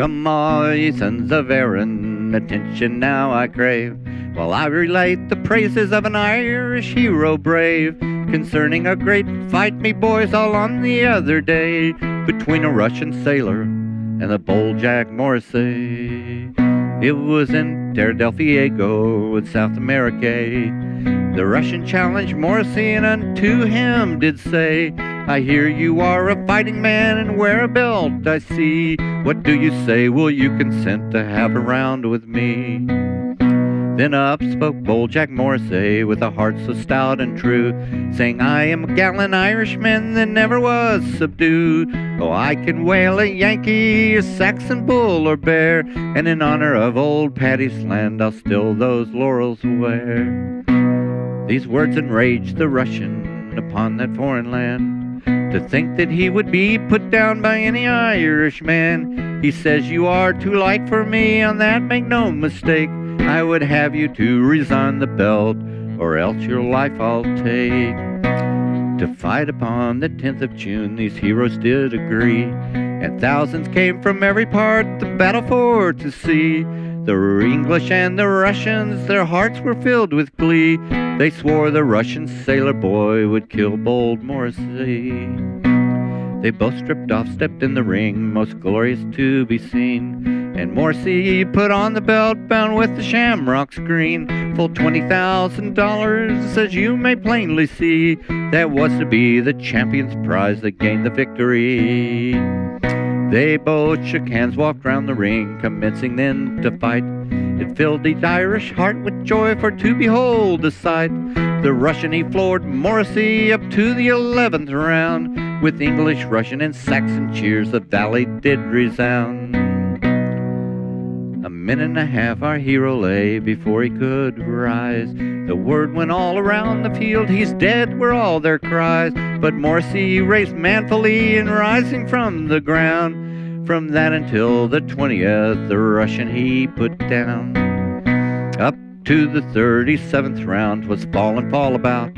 Ye sons of Erin, attention now I crave, while I relate the praises of an Irish hero brave, concerning a great fight, me boys, all on the other day, between a Russian sailor and the bold Jack Morrissey. It was in Terra del Fuego in South America. The Russian challenged Morrissey and unto him did say, I hear you are a fighting man and wear a belt, I see. What do you say? Will you consent to have a round with me? Then up spoke bold Jack Morrissey with a heart so stout and true, saying, I am a gallant Irishman that never was subdued. Oh, I can whale a Yankee, a Saxon bull or bear, and in honor of old Paddy's land, I'll still those laurels wear. These words enraged the Russian upon that foreign land. To think that he would be put down by any Irishman. He says, You are too light for me, on that make no mistake. I would have you to resign the belt, or else your life I'll take. To fight upon the 10th of June, these heroes did agree, and thousands came from every part the battle for to see. The English and the Russians, their hearts were filled with glee. They swore the Russian sailor boy would kill bold Morrissey. They both stripped off, stepped in the ring, most glorious to be seen. And Morrissey put on the belt bound with the shamrock's green, full twenty thousand dollars, as you may plainly see. That was to be the champion's prize that gained the victory. They both shook hands, walked round the ring, commencing then to fight. It filled each Irish heart with joy for to behold the sight. The Russian he floored Morrissey up to the eleventh round. With English, Russian, and Saxon cheers, the valley did resound. A minute and a half our hero lay before he could rise. The word went all around the field, he's dead were all their cries. But Morrissey raced manfully and rising from the ground. From that until the twentieth, the Russian he put down. Up to the thirty-seventh round was fall and fall about,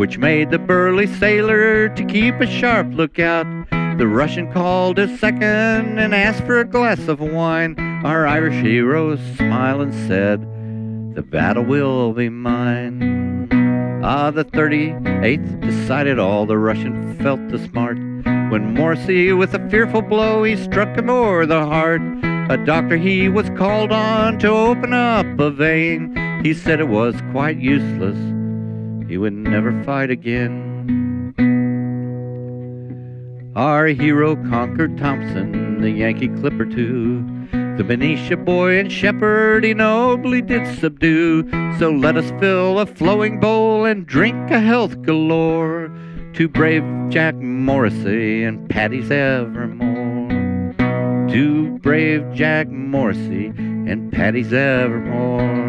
which made the burly sailor to keep a sharp lookout. The Russian called a second and asked for a glass of wine. Our Irish hero smiled and said, The battle will be mine. Ah, the 38th decided all. The Russian felt the smart. When Morrissey, with a fearful blow, he struck him o'er the heart. A doctor he was called on to open up a vein. He said it was quite useless. He would never fight again. Our hero conquered Thompson, the Yankee clipper too. The Benicia boy and shepherd he nobly did subdue. So let us fill a flowing bowl and drink a health galore to brave Jack Morrissey and Paddy's evermore. To brave Jack Morrissey and Paddy's evermore.